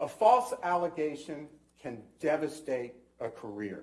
A false allegation can devastate a career.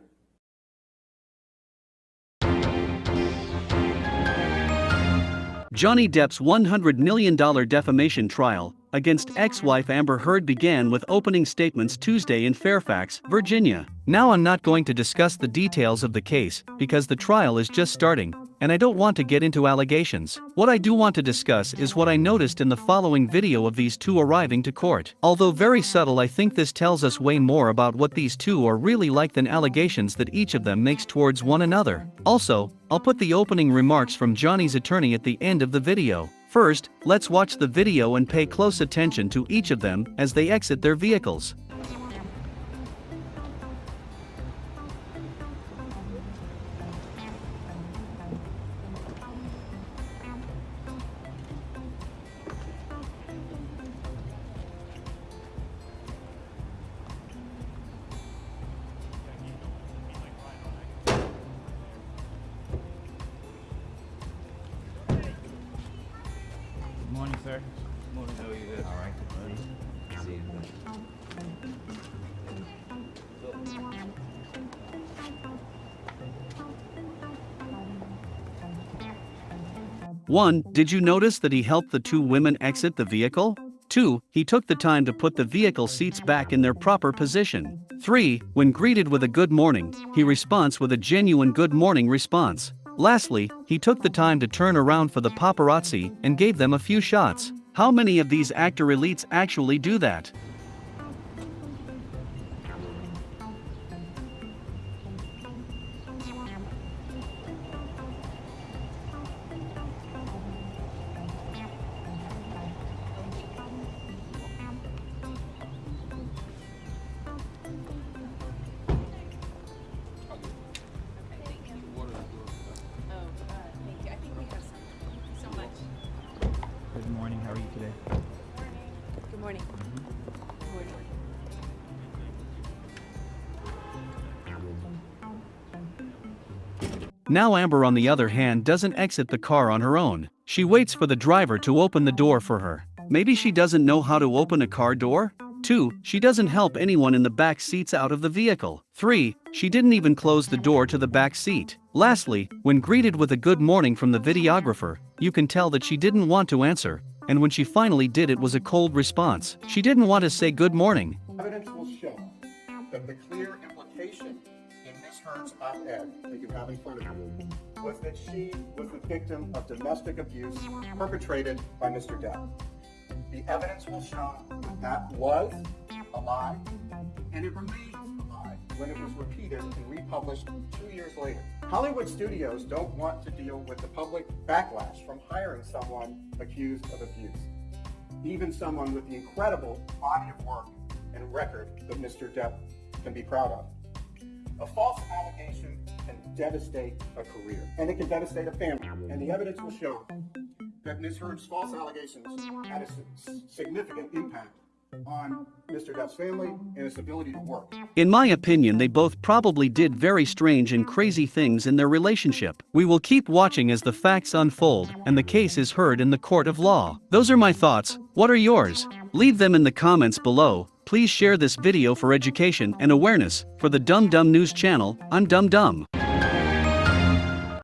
Johnny Depp's $100 million defamation trial against ex-wife Amber Heard began with opening statements Tuesday in Fairfax, Virginia. Now I'm not going to discuss the details of the case because the trial is just starting, and I don't want to get into allegations. What I do want to discuss is what I noticed in the following video of these two arriving to court. Although very subtle I think this tells us way more about what these two are really like than allegations that each of them makes towards one another. Also, I'll put the opening remarks from Johnny's attorney at the end of the video. First, let's watch the video and pay close attention to each of them as they exit their vehicles. Sir. You? All right. See you. One, did you notice that he helped the two women exit the vehicle? 2. He took the time to put the vehicle seats back in their proper position. 3. When greeted with a good morning, he responds with a genuine good morning response. Lastly, he took the time to turn around for the paparazzi and gave them a few shots. How many of these actor elites actually do that? Morning, how are you today? Good morning. Mm-hmm. Good morning. Now Amber on the other hand doesn't exit the car on her own. She waits for the driver to open the door for her. Maybe she doesn't know how to open a car door? 2. She doesn't help anyone in the back seats out of the vehicle. 3. She didn't even close the door to the back seat. Lastly, when greeted with a good morning from the videographer, you can tell that she didn't want to answer, and when she finally did it was a cold response. She didn't want to say good morning. Evidence will show that the clear implication in Ms. Heard's op-ed that you have in front of you was that she was the victim of domestic abuse perpetrated by Mr. Depp. The evidence will show that that was a lie, and it remains when it was repeated and republished two years later. Hollywood studios don't want to deal with the public backlash from hiring someone accused of abuse even someone with the incredible body of work and record that Mr. Depp can be proud of. A false allegation can devastate a career, and it can devastate a family. And the evidence will show that Ms. Heard's false allegations had a significant impact on Mr. Depp's family and his ability to work. In my opinion, they both probably did very strange and crazy things in their relationship. We will keep watching as the facts unfold and the case is heard in the court of law. Those are my thoughts. What are yours? Leave them in the comments below. Please share this video for education and awareness. For the Dum Dum News channel, I'm Dum Dum.